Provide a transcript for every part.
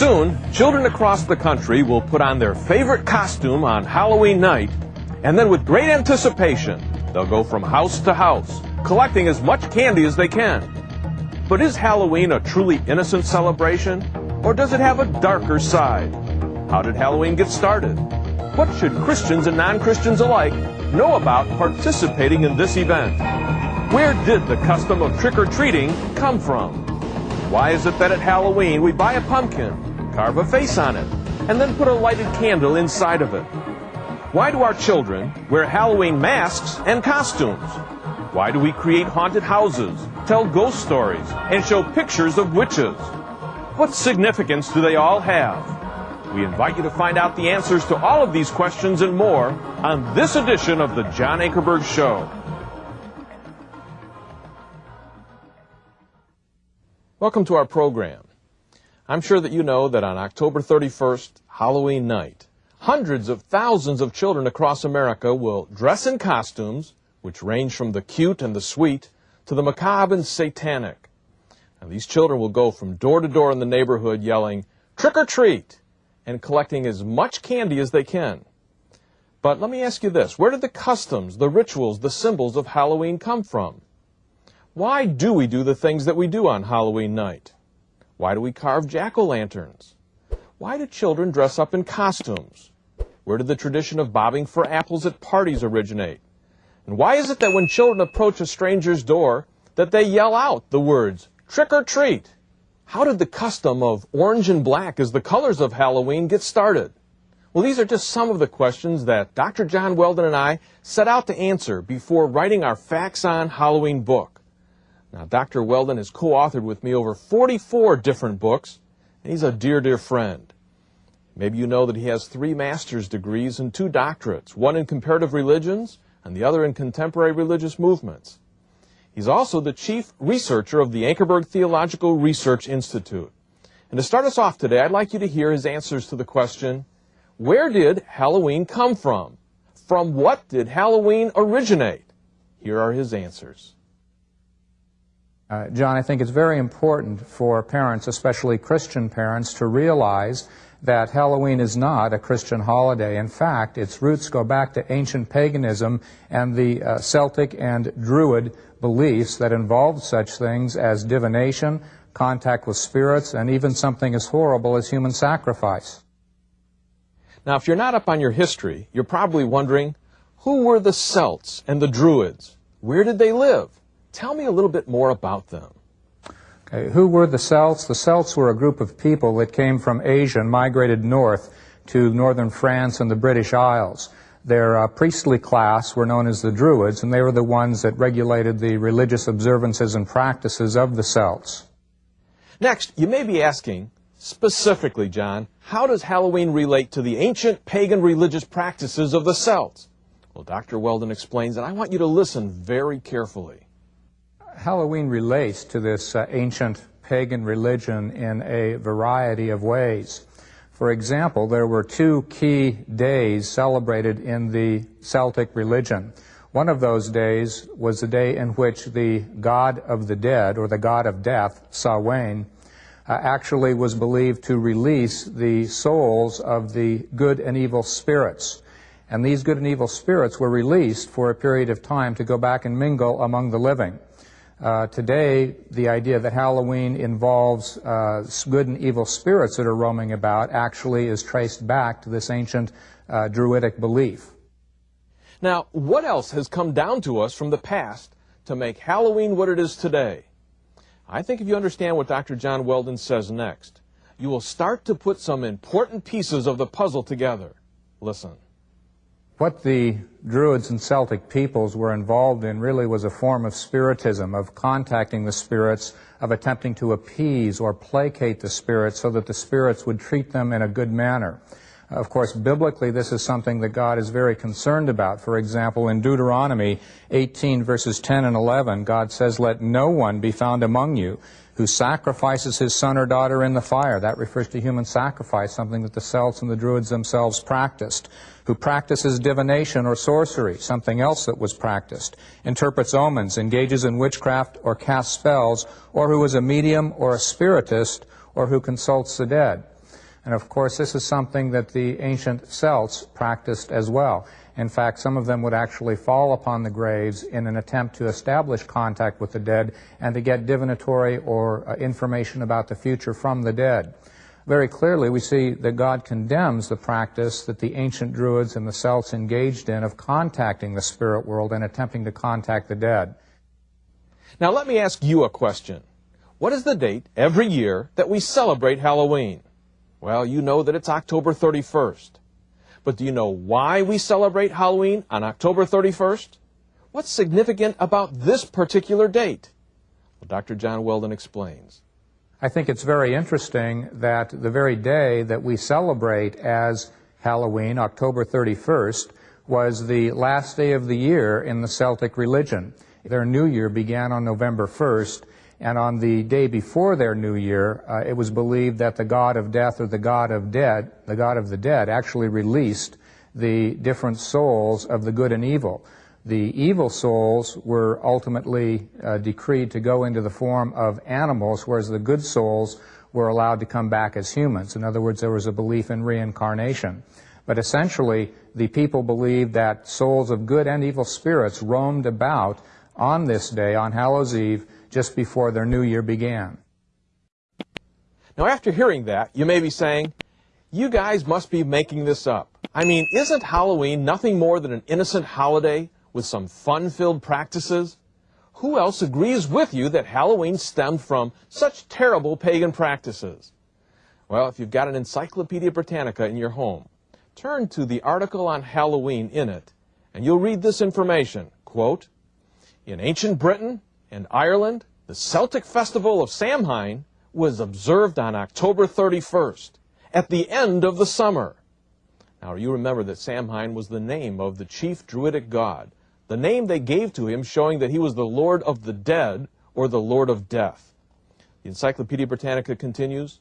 Soon, children across the country will put on their favorite costume on Halloween night, and then with great anticipation, they'll go from house to house, collecting as much candy as they can. But is Halloween a truly innocent celebration, or does it have a darker side? How did Halloween get started? What should Christians and non-Christians alike know about participating in this event? Where did the custom of trick-or-treating come from? Why is it that at Halloween we buy a pumpkin, carve a face on it, and then put a lighted candle inside of it? Why do our children wear Halloween masks and costumes? Why do we create haunted houses, tell ghost stories, and show pictures of witches? What significance do they all have? We invite you to find out the answers to all of these questions and more on this edition of the John Ankerberg Show. Welcome to our program. I'm sure that you know that on October 31st, Halloween night, hundreds of thousands of children across America will dress in costumes, which range from the cute and the sweet to the macabre and satanic. And these children will go from door to door in the neighborhood yelling, trick or treat, and collecting as much candy as they can. But let me ask you this, where did the customs, the rituals, the symbols of Halloween come from? Why do we do the things that we do on Halloween night? Why do we carve jack-o'-lanterns? Why do children dress up in costumes? Where did the tradition of bobbing for apples at parties originate? And why is it that when children approach a stranger's door, that they yell out the words, trick or treat? How did the custom of orange and black as the colors of Halloween get started? Well, these are just some of the questions that Dr. John Weldon and I set out to answer before writing our Facts on Halloween book. Now, Dr. Weldon has co-authored with me over 44 different books, and he's a dear, dear friend. Maybe you know that he has three master's degrees and two doctorates, one in comparative religions and the other in contemporary religious movements. He's also the chief researcher of the Ankerberg Theological Research Institute. And to start us off today, I'd like you to hear his answers to the question, where did Halloween come from? From what did Halloween originate? Here are his answers. Uh, John, I think it's very important for parents, especially Christian parents, to realize that Halloween is not a Christian holiday. In fact, its roots go back to ancient paganism and the uh, Celtic and Druid beliefs that involved such things as divination, contact with spirits, and even something as horrible as human sacrifice. Now, if you're not up on your history, you're probably wondering, who were the Celts and the Druids? Where did they live? Tell me a little bit more about them. Okay, who were the Celts? The Celts were a group of people that came from Asia and migrated north to northern France and the British Isles. Their uh, priestly class were known as the Druids, and they were the ones that regulated the religious observances and practices of the Celts. Next, you may be asking, specifically, John, how does Halloween relate to the ancient pagan religious practices of the Celts? Well, Dr. Weldon explains, and I want you to listen very carefully. Halloween relates to this uh, ancient pagan religion in a variety of ways. For example, there were two key days celebrated in the Celtic religion. One of those days was the day in which the god of the dead, or the god of death, Samhain, uh, actually was believed to release the souls of the good and evil spirits. And these good and evil spirits were released for a period of time to go back and mingle among the living. Uh, today, the idea that Halloween involves uh, good and evil spirits that are roaming about actually is traced back to this ancient uh, Druidic belief. Now, what else has come down to us from the past to make Halloween what it is today? I think if you understand what Dr. John Weldon says next, you will start to put some important pieces of the puzzle together. Listen. What the Druids and Celtic peoples were involved in really was a form of spiritism, of contacting the spirits, of attempting to appease or placate the spirits so that the spirits would treat them in a good manner. Of course, biblically, this is something that God is very concerned about. For example, in Deuteronomy 18, verses 10 and 11, God says, Let no one be found among you who sacrifices his son or daughter in the fire. That refers to human sacrifice, something that the Celts and the Druids themselves practiced. Who practices divination or sorcery, something else that was practiced. Interprets omens, engages in witchcraft or casts spells, or who is a medium or a spiritist, or who consults the dead. And of course, this is something that the ancient Celts practiced as well. In fact, some of them would actually fall upon the graves in an attempt to establish contact with the dead and to get divinatory or uh, information about the future from the dead. Very clearly, we see that God condemns the practice that the ancient Druids and the Celts engaged in of contacting the spirit world and attempting to contact the dead. Now, let me ask you a question. What is the date every year that we celebrate Halloween? Well, you know that it's October 31st. But do you know why we celebrate Halloween on October 31st? What's significant about this particular date? Well, Dr. John Weldon explains. I think it's very interesting that the very day that we celebrate as Halloween, October 31st, was the last day of the year in the Celtic religion. Their new year began on November 1st, and on the day before their new year, uh, it was believed that the god of death or the god of dead, the god of the dead, actually released the different souls of the good and evil. The evil souls were ultimately uh, decreed to go into the form of animals, whereas the good souls were allowed to come back as humans. In other words, there was a belief in reincarnation. But essentially, the people believed that souls of good and evil spirits roamed about on this day, on Hallows Eve, just before their new year began. Now, after hearing that, you may be saying, you guys must be making this up. I mean, isn't Halloween nothing more than an innocent holiday with some fun-filled practices? Who else agrees with you that Halloween stemmed from such terrible pagan practices? Well, if you've got an Encyclopedia Britannica in your home, turn to the article on Halloween in it, and you'll read this information. Quote, in ancient Britain, and Ireland, the Celtic festival of Samhain was observed on October 31st, at the end of the summer. Now, you remember that Samhain was the name of the chief Druidic god, the name they gave to him showing that he was the Lord of the dead or the Lord of death. The Encyclopedia Britannica continues,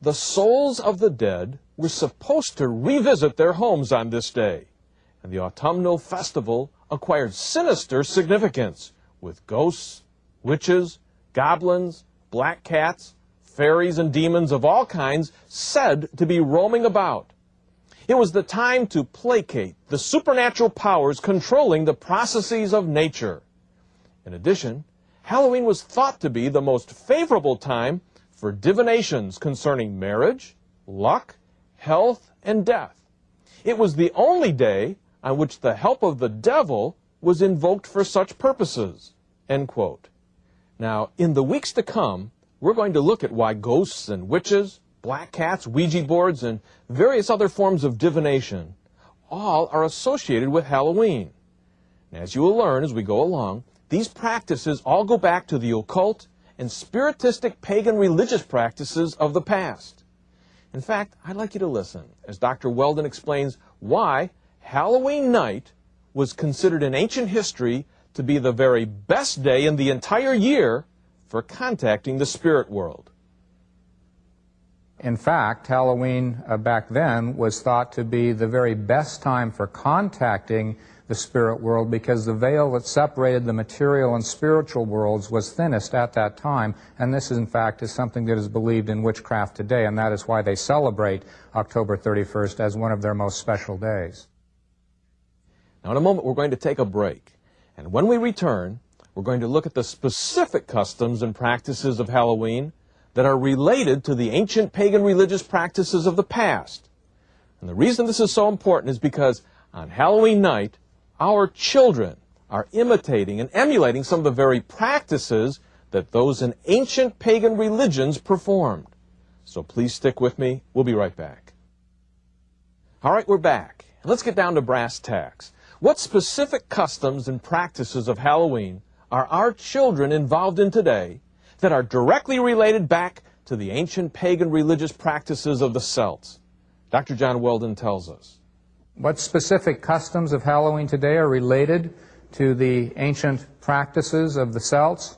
The souls of the dead were supposed to revisit their homes on this day, and the autumnal festival acquired sinister significance with ghosts, witches, goblins, black cats, fairies, and demons of all kinds said to be roaming about. It was the time to placate the supernatural powers controlling the processes of nature. In addition, Halloween was thought to be the most favorable time for divinations concerning marriage, luck, health, and death. It was the only day on which the help of the devil was invoked for such purposes. End quote. Now, in the weeks to come, we're going to look at why ghosts and witches, black cats, Ouija boards, and various other forms of divination all are associated with Halloween. And as you will learn as we go along, these practices all go back to the occult and spiritistic pagan religious practices of the past. In fact, I'd like you to listen as Dr. Weldon explains why Halloween night was considered in ancient history to be the very best day in the entire year for contacting the spirit world. In fact, Halloween uh, back then was thought to be the very best time for contacting the spirit world because the veil that separated the material and spiritual worlds was thinnest at that time. And this, in fact, is something that is believed in witchcraft today, and that is why they celebrate October 31st as one of their most special days. Now, in a moment, we're going to take a break. And when we return, we're going to look at the specific customs and practices of Halloween that are related to the ancient pagan religious practices of the past. And the reason this is so important is because on Halloween night, our children are imitating and emulating some of the very practices that those in ancient pagan religions performed. So please stick with me. We'll be right back. All right, we're back. Let's get down to brass tacks. What specific customs and practices of Halloween are our children involved in today that are directly related back to the ancient pagan religious practices of the Celts? Dr. John Weldon tells us. What specific customs of Halloween today are related to the ancient practices of the Celts?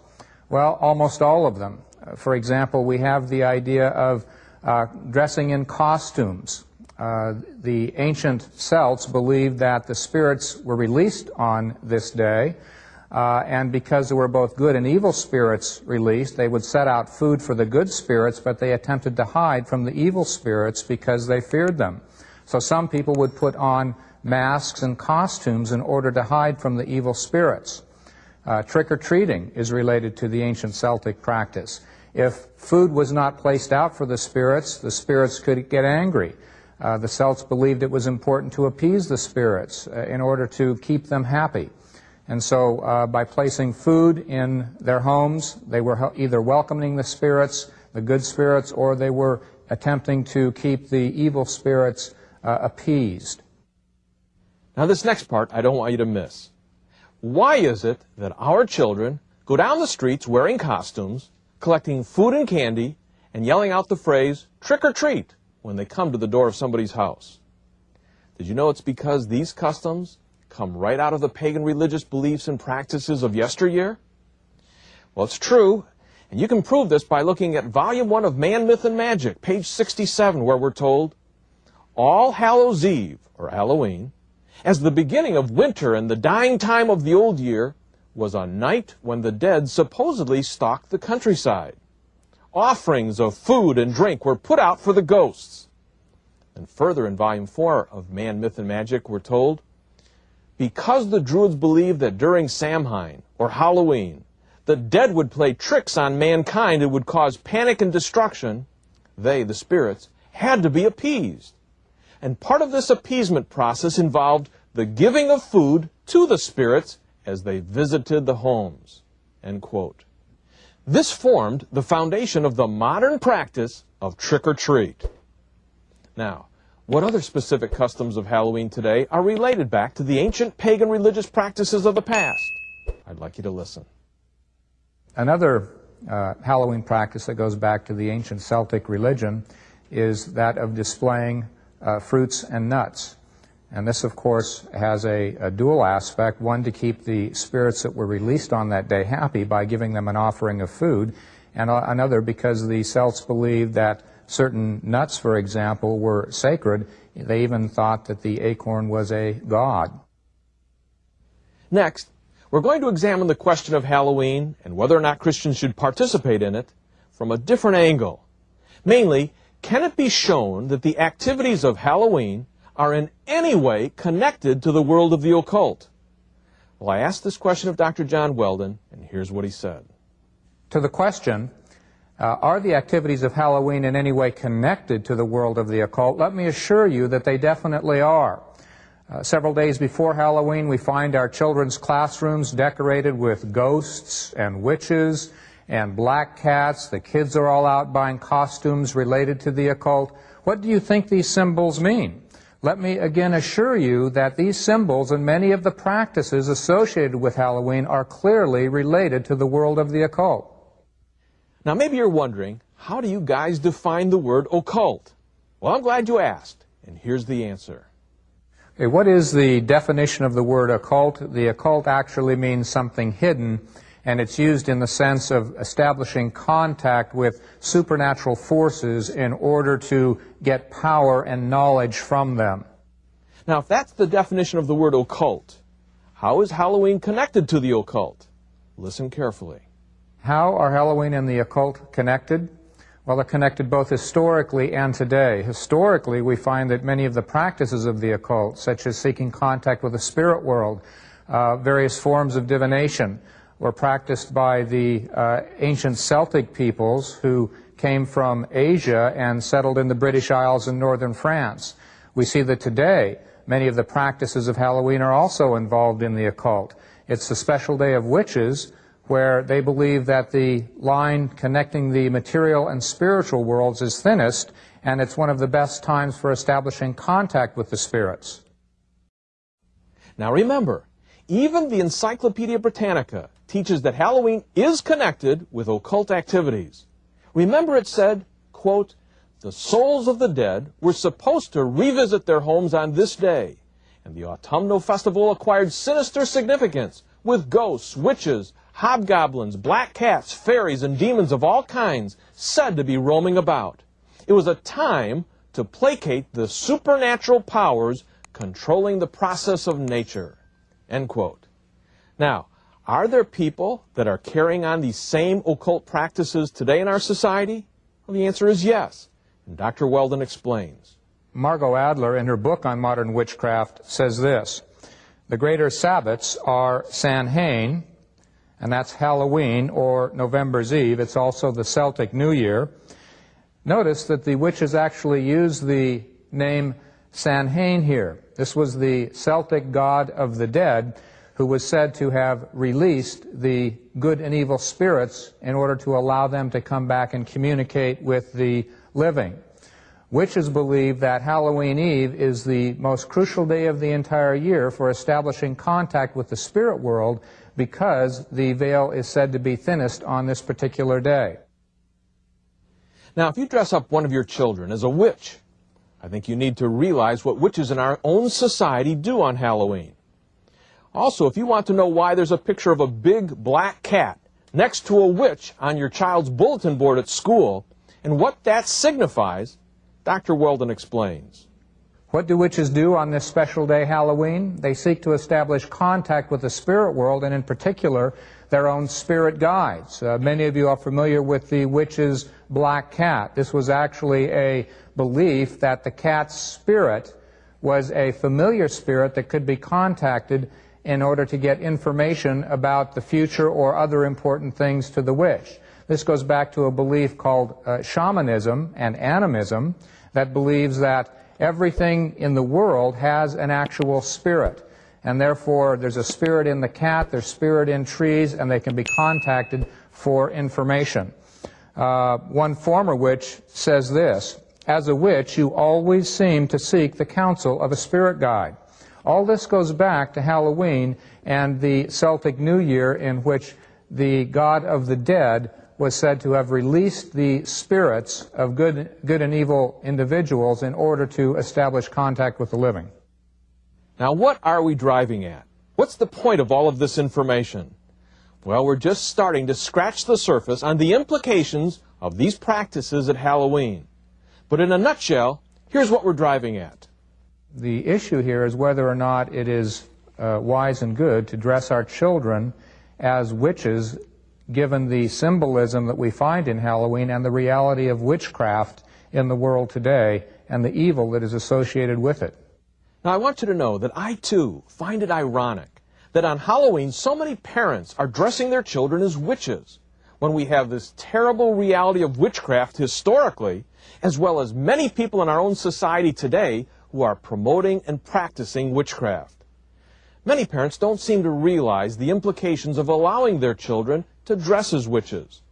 Well, almost all of them. For example, we have the idea of uh, dressing in costumes. Uh, the ancient Celts believed that the spirits were released on this day, Uh, and because there were both good and evil spirits released, they would set out food for the good spirits, but they attempted to hide from the evil spirits because they feared them. So some people would put on masks and costumes in order to hide from the evil spirits. Uh, trick-or-treating is related to the ancient Celtic practice. If food was not placed out for the spirits, the spirits could get angry. Uh, the Celts believed it was important to appease the spirits uh, in order to keep them happy. And so uh, by placing food in their homes, they were either welcoming the spirits, the good spirits, or they were attempting to keep the evil spirits uh, appeased. Now this next part I don't want you to miss. Why is it that our children go down the streets wearing costumes, collecting food and candy, and yelling out the phrase, trick or treat, when they come to the door of somebody's house? Did you know it's because these customs come right out of the pagan religious beliefs and practices of yesteryear? Well, it's true, and you can prove this by looking at Volume 1 of Man, Myth, and Magic, page 67, where we're told, All Hallows Eve, or Halloween, as the beginning of winter and the dying time of the old year, was a night when the dead supposedly stalked the countryside. Offerings of food and drink were put out for the ghosts. And further in Volume 4 of Man, Myth, and Magic, we're told, because the Druids believed that during Samhain, or Halloween, the dead would play tricks on mankind and would cause panic and destruction, they, the spirits, had to be appeased. And part of this appeasement process involved the giving of food to the spirits as they visited the homes. This formed the foundation of the modern practice of trick or treat. Now, what other specific customs of Halloween today are related back to the ancient pagan religious practices of the past? I'd like you to listen. Another uh, Halloween practice that goes back to the ancient Celtic religion is that of displaying uh, fruits and nuts. And this, of course, has a, a, dual aspect, one to keep the spirits that were released on that day happy by giving them an offering of food, and another because the Celts believed that certain nuts, for example, were sacred. They even thought that the acorn was a god. Next, we're going to examine the question of Halloween and whether or not Christians should participate in it from a different angle. Mainly, can it be shown that the activities of Halloween are in any way connected to the world of the occult? Well, I asked this question of Dr. John Weldon, and here's what he said. To the question, uh, are the activities of Halloween in any way connected to the world of the occult? Let me assure you that they definitely are. Uh, several days before Halloween, we find our children's classrooms decorated with ghosts and witches and black cats. The kids are all out buying costumes related to the occult. What do you think these symbols mean? Let me again assure you that these symbols and many of the practices associated with Halloween are clearly related to the world of the occult. Now, maybe you're wondering, how do you guys define the word occult? Well, I'm glad you asked, and here's the answer. Okay, what is the definition of the word occult? The occult actually means something hidden, and it's used in the sense of establishing contact with supernatural forces in order to get power and knowledge from them. Now, if that's the definition of the word occult, how is Halloween connected to the occult? Listen carefully. How are Halloween and the occult connected? Well, they're connected both historically and today. Historically, we find that many of the practices of the occult, such as seeking contact with the spirit world, uh, various forms of divination, were practiced by the uh, ancient Celtic peoples who came from Asia and settled in the British Isles and northern France. We see that today, many of the practices of Halloween are also involved in the occult. It's the special day of witches, where they believe that the line connecting the material and spiritual worlds is thinnest, and it's one of the best times for establishing contact with the spirits. Now remember, even the Encyclopedia Britannica teaches that Halloween is connected with occult activities. Remember it said, quote, the souls of the dead were supposed to revisit their homes on this day, and the autumnal festival acquired sinister significance with ghosts, witches, hobgoblins, black cats, fairies, and demons of all kinds said to be roaming about. It was a time to placate the supernatural powers controlling the process of nature. End quote. Now, Are there people that are carrying on these same occult practices today in our society? Well, the answer is yes. And Dr. Weldon explains. Margot Adler, in her book on modern witchcraft, says this The greater Sabbats are Samhain, and that's Halloween or November's Eve. It's also the Celtic New Year. Notice that the witches actually use the name Samhain here. This was the Celtic god of the dead who was said to have released the good and evil spirits in order to allow them to come back and communicate with the living. Witches believe that Halloween Eve is the most crucial day of the entire year for establishing contact with the spirit world because the veil is said to be thinnest on this particular day. Now, if you dress up one of your children as a witch, I think you need to realize what witches in our own society do on Halloween. Also, if you want to know why there's a picture of a big black cat next to a witch on your child's bulletin board at school and what that signifies, Dr. Weldon explains. What do witches do on this special day, Halloween? They seek to establish contact with the spirit world and, in particular, their own spirit guides. Uh, many of you are familiar with the witch's black cat. This was actually a belief that the cat's spirit was a familiar spirit that could be contacted in order to get information about the future or other important things to the witch. This goes back to a belief called uh, shamanism and animism that believes that everything in the world has an actual spirit. And therefore, there's a spirit in the cat, there's spirit in trees, and they can be contacted for information. Uh, one former witch says this, As a witch, you always seem to seek the counsel of a spirit guide. All this goes back to Halloween and the Celtic New Year in which the god of the dead was said to have released the spirits of good, good and evil individuals in order to establish contact with the living. Now, what are we driving at? What's the point of all of this information? Well, we're just starting to scratch the surface on the implications of these practices at Halloween. But in a nutshell, here's what we're driving at. The issue here is whether or not it is uh, wise and good to dress our children as witches, given the symbolism that we find in Halloween and the reality of witchcraft in the world today and the evil that is associated with it. Now, I want you to know that I, too, find it ironic that on Halloween so many parents are dressing their children as witches when we have this terrible reality of witchcraft historically, as well as many people in our own society today who are promoting and practicing witchcraft. Many parents don't seem to realize the implications of allowing their children to dress as witches.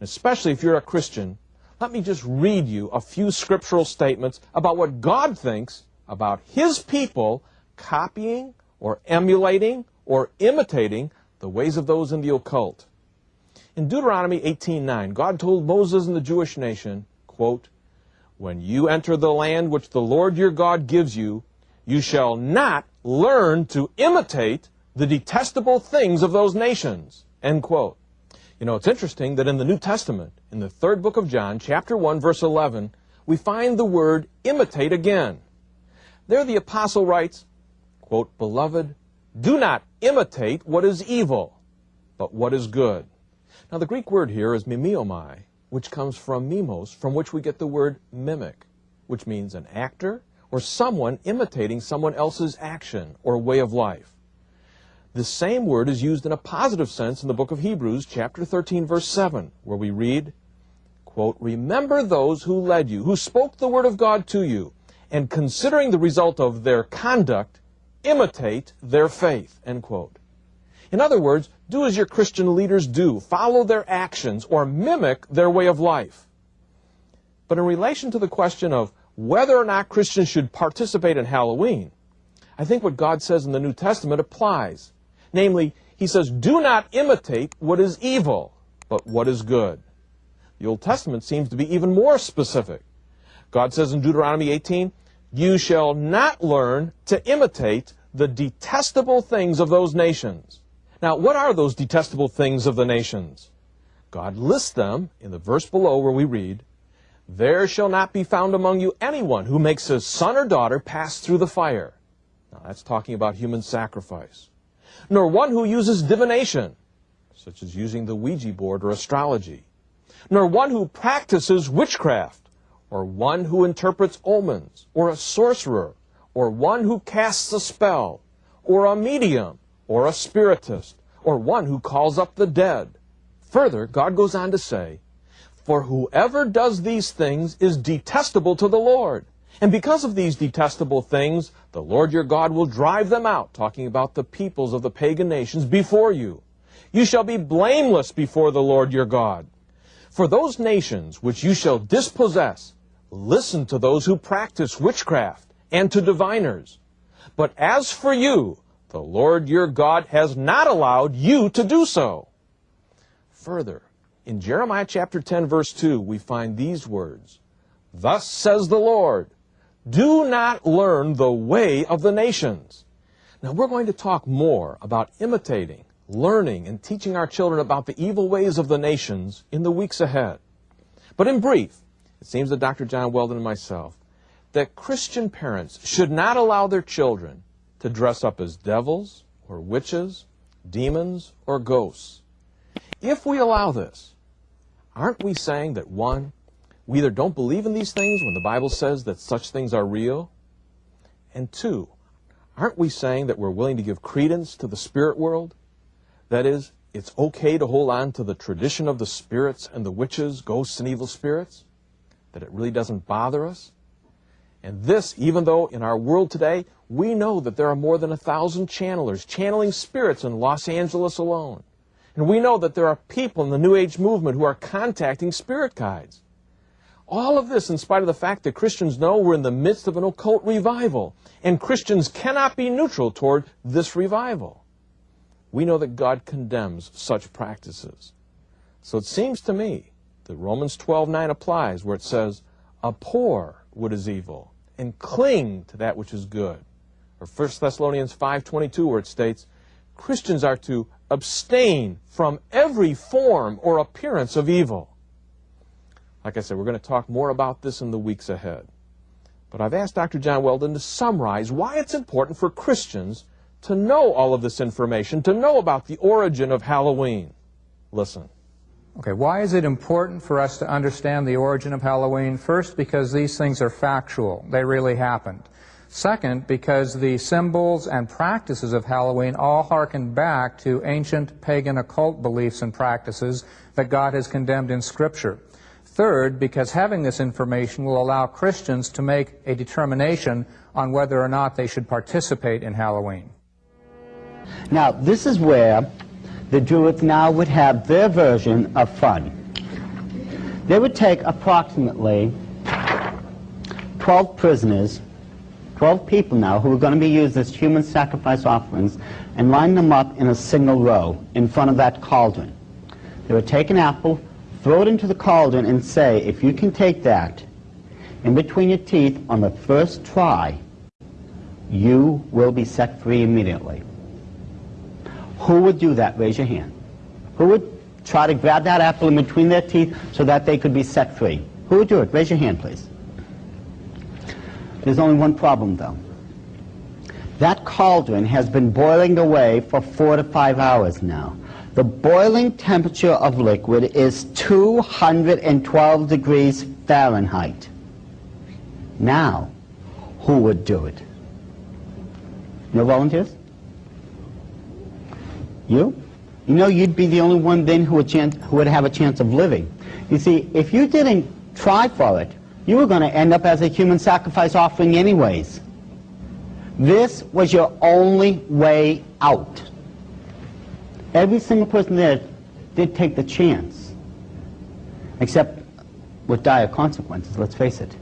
Especially if you're a Christian, let me just read you a few scriptural statements about what God thinks about His people copying or emulating or imitating the ways of those in the occult. In Deuteronomy 18:9, God told Moses and the Jewish nation, quote, when you enter the land which the Lord your God gives you, you shall not learn to imitate the detestable things of those nations. End quote. You know, it's interesting that in the New Testament, in the third book of John, chapter 1, verse 11, we find the word imitate again. There the apostle writes, quote, Beloved, do not imitate what is evil, but what is good. Now the Greek word here is mimeomai, which comes from mimos, from which we get the word mimic, which means an actor or someone imitating someone else's action or way of life. The same word is used in a positive sense in the book of Hebrews, chapter 13, verse 7, where we read, quote, Remember those who led you, who spoke the word of God to you, and considering the result of their conduct, imitate their faith, end quote. In other words, do as your Christian leaders do. Follow their actions or mimic their way of life. But in relation to the question of whether or not Christians should participate in Halloween, I think what God says in the New Testament applies. Namely, he says, do not imitate what is evil, but what is good. The Old Testament seems to be even more specific. God says in Deuteronomy 18, you shall not learn to imitate the detestable things of those nations. Now, what are those detestable things of the nations? God lists them in the verse below where we read, There shall not be found among you anyone who makes his son or daughter pass through the fire. Now, that's talking about human sacrifice. nor one who uses divination, such as using the Ouija board or astrology, nor one who practices witchcraft, or one who interprets omens, or a sorcerer, or one who casts a spell, or a medium, or a spiritist, or one who calls up the dead. Further, God goes on to say, For whoever does these things is detestable to the Lord. And because of these detestable things, the Lord your God will drive them out, talking about the peoples of the pagan nations before you. You shall be blameless before the Lord your God. For those nations which you shall dispossess, listen to those who practice witchcraft and to diviners. But as for you, the Lord your God has not allowed you to do so. Further, in Jeremiah chapter 10 verse 2, we find these words, Thus says the Lord, do not learn the way of the nations. Now we're going to talk more about imitating, learning, and teaching our children about the evil ways of the nations in the weeks ahead. But in brief, it seems to Dr. John Weldon and myself that Christian parents should not allow their children to dress up as devils or witches, demons, or ghosts. If we allow this, aren't we saying that one, we either don't believe in these things when the Bible says that such things are real, and two, aren't we saying that we're willing to give credence to the spirit world? That is, it's okay to hold on to the tradition of the spirits and the witches, ghosts, and evil spirits? That it really doesn't bother us? And this, even though in our world today, we know that there are more than a thousand channelers channeling spirits in Los Angeles alone. And we know that there are people in the New Age movement who are contacting spirit guides. All of this in spite of the fact that Christians know we're in the midst of an occult revival, and Christians cannot be neutral toward this revival. We know that God condemns such practices. So it seems to me that Romans 12:9 applies where it says, "Abhor what is evil and cling to that which is good." Or 1 Thessalonians 5:22 where it states, "Christians are to abstain from every form or appearance of evil." Like I said, we're going to talk more about this in the weeks ahead. But I've asked Dr. John Weldon to summarize why it's important for Christians to know all of this information, to know about the origin of Halloween. Listen. Okay, why is it important for us to understand the origin of Halloween? First, because these things are factual. They really happened. Second, because the symbols and practices of Halloween all harken back to ancient pagan occult beliefs and practices that God has condemned in Scripture. Third, because having this information will allow Christians to make a determination on whether or not they should participate in Halloween. Now, this is where the Druids now would have their version of fun. They would take approximately 12 prisoners, 12 people now who are going to be used as human sacrifice offerings, and line them up in a single row in front of that cauldron. They would take an apple, throw it into the cauldron and say, if you can take that in between your teeth on the first try, you will be set free immediately. Who would do that? Raise your hand. Who would try to grab that apple in between their teeth so that they could be set free? Who would do it? Raise your hand, please. There's only one problem, though. That cauldron has been boiling away for four to five hours now. The boiling temperature of liquid is 212 degrees Fahrenheit. Now, who would do it? No volunteers? You? You know you'd be the only one then who would, chance, who would have a chance of living. You see, if you didn't try for it, you were going to end up as a human sacrifice offering anyways. This was your only way out. Every single person there did take the chance, except with dire consequences, let's face it.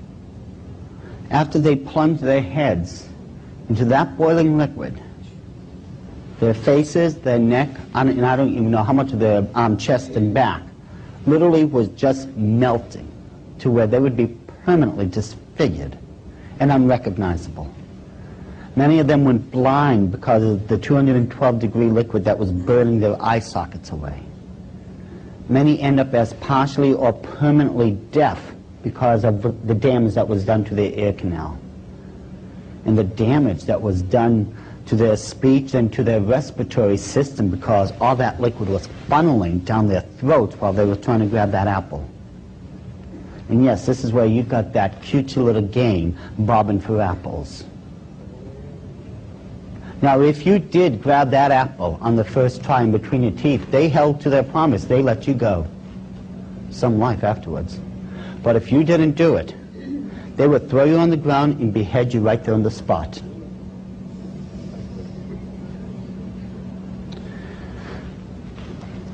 After they plunged their heads into that boiling liquid, their faces, their neck, and I don't even know how much of their um, chest and back, literally was just melting to where they would be permanently disfigured and unrecognizable. Many of them went blind because of the 212 degree liquid that was burning their eye sockets away. Many end up as partially or permanently deaf because of the damage that was done to their ear canal. And the damage that was done to their speech and to their respiratory system because all that liquid was funneling down their throats while they were trying to grab that apple. And yes, this is where you got that cute little game, bobbing for apples. Now, if you did grab that apple on the first try in between your teeth, they held to their promise. They let you go. Some life afterwards. But if you didn't do it, they would throw you on the ground and behead you right there on the spot.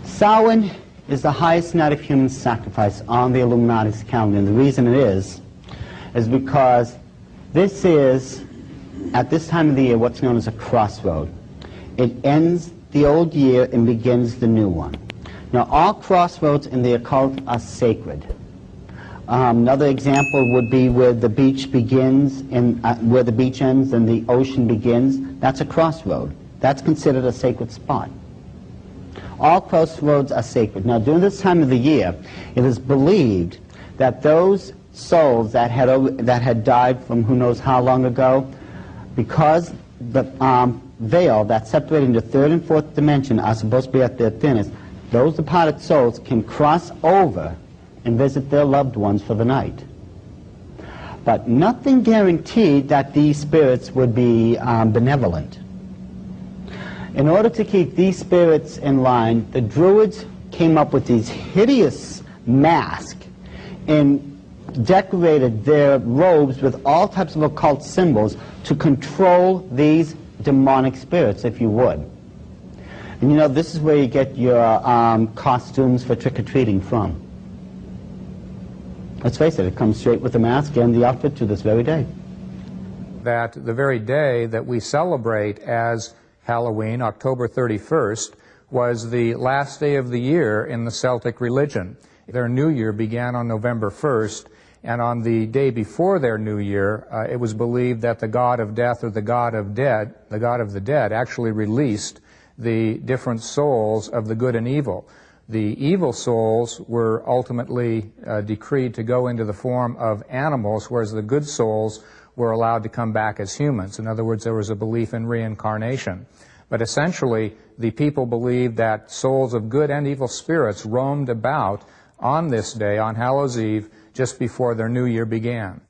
Samhain is the highest night of human sacrifice on the Illuminati's calendar. And the reason it is, is because this is, at this time of the year, what's known as a crossroad. It ends the old year and begins the new one. Now, all crossroads in the occult are sacred. Um, another example would be where the beach begins and uh, where the beach ends and the ocean begins. That's a crossroad. That's considered a sacred spot. All crossroads are sacred. Now, during this time of the year, it is believed that those souls that had, that had died from who knows how long ago, because the um, veil that separated the third and fourth dimension are supposed to be at their thinnest, those departed souls can cross over and visit their loved ones for the night. But nothing guaranteed that these spirits would be um, benevolent. In order to keep these spirits in line, the Druids came up with these hideous masks and decorated their robes with all types of occult symbols to control these demonic spirits, if you would. And you know, this is where you get your um, costumes for trick-or-treating from. Let's face it, it comes straight with the mask and the outfit to this very day. That the very day that we celebrate as Halloween, October 31st, was the last day of the year in the Celtic religion. Their new year began on November 1st, and on the day before their new year, uh, it was believed that the god of death or the god of dead, the god of the dead, actually released the different souls of the good and evil. The evil souls were ultimately uh, decreed to go into the form of animals, whereas the good souls were allowed to come back as humans. In other words, there was a belief in reincarnation. But essentially, the people believed that souls of good and evil spirits roamed about on this day, on Hallows Eve, just before their new year began.